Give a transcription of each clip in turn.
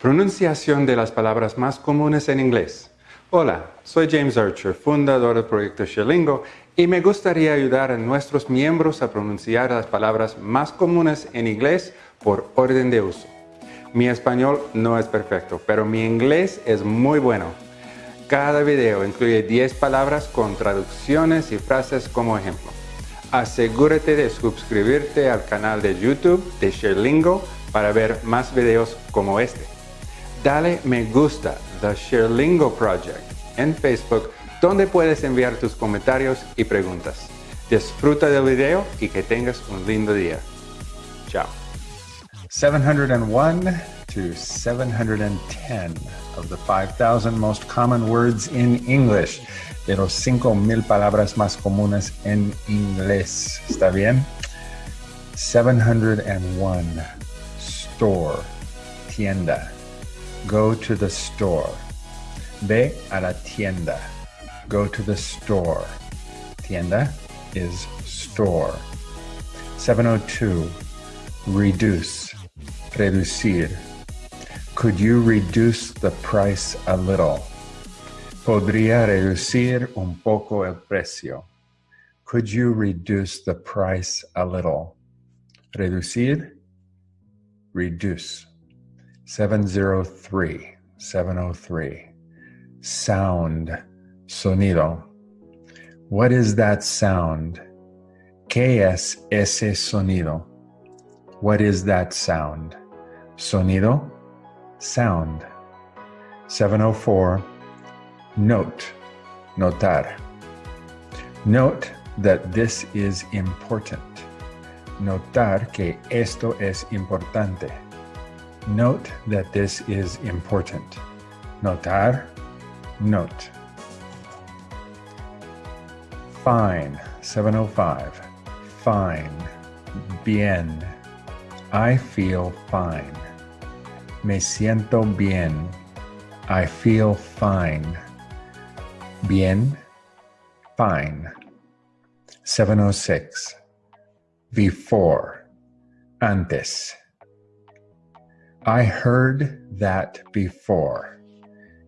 Pronunciación de las palabras más comunes en inglés. Hola, soy James Archer, fundador del proyecto Sherlingo, y me gustaría ayudar a nuestros miembros a pronunciar las palabras más comunes en inglés por orden de uso. Mi español no es perfecto, pero mi inglés es muy bueno. Cada video incluye 10 palabras con traducciones y frases como ejemplo. Asegúrate de suscribirte al canal de YouTube de Sherlingo para ver más videos como este dale me gusta The Sherlingo Project en Facebook donde puedes enviar tus comentarios y preguntas. Disfruta del video y que tengas un lindo día. Chao. 701 to 710 of the 5,000 most common words in English. De los 5,000 palabras más comunes en inglés. ¿Está bien? 701. Store. Tienda. Go to the store. Ve a la tienda. Go to the store. Tienda is store. 702. Reduce. Reducir. Could you reduce the price a little? Podría reducir un poco el precio. Could you reduce the price a little? Reducir. Reduce. 703, 703. Sound, sonido. What is that sound? ¿Qué es ese sonido? What is that sound? Sonido, sound. 704, note, notar. Note that this is important. Notar que esto es importante. Note that this is important. Notar, note. Fine, 705. Fine, bien. I feel fine. Me siento bien. I feel fine. Bien, fine. 706. Before, antes. I heard that before.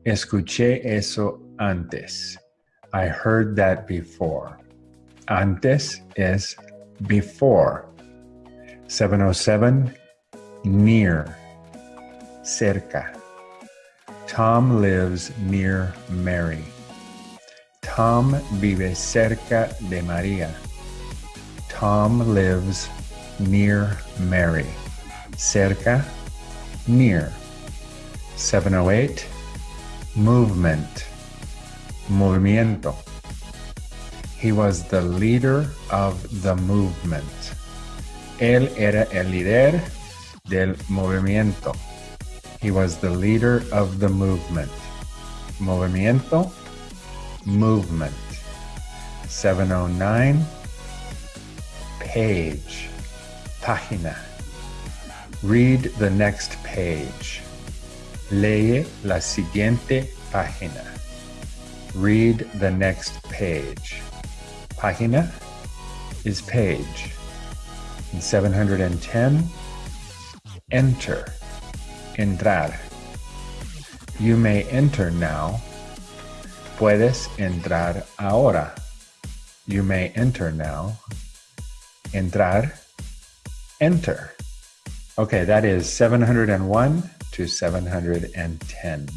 Escuché eso antes. I heard that before. Antes is before. 707, near, cerca. Tom lives near Mary. Tom vive cerca de María. Tom lives near Mary. Cerca near. 708, movement, movimiento. He was the leader of the movement. Él era el líder del movimiento. He was the leader of the movement. Movimiento, movement. 709, page, página. Read the next page. Lee la siguiente página. Read the next page. Página is page. In 710, enter. Entrar. You may enter now. Puedes entrar ahora. You may enter now. Entrar. Enter. Okay, that is 701 to 710.